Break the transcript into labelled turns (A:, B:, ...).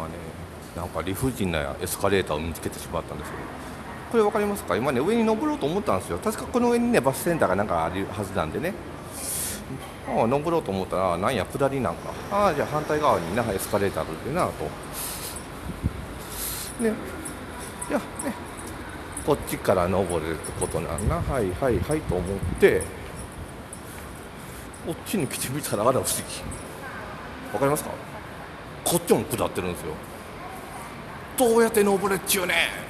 A: 今ねなんか理不尽なエスカレーターを見つけてしまったんですよ。これ分かりますか？今ね上に登ろうと思ったんですよ。確かこの上にねバスセンターがなんかあるはずなんでね。ああ登ろうと思ったらなんや下りなんか。ああじゃあ反対側になエスカレーターあるってなと。ね。いやね。こっちから登れるってことなんな。はいはいはいと思って。こっちに来てみたらあら不思議。わかりますか？こっちも下ってるんですよ。どうやって登れっちゅうねん。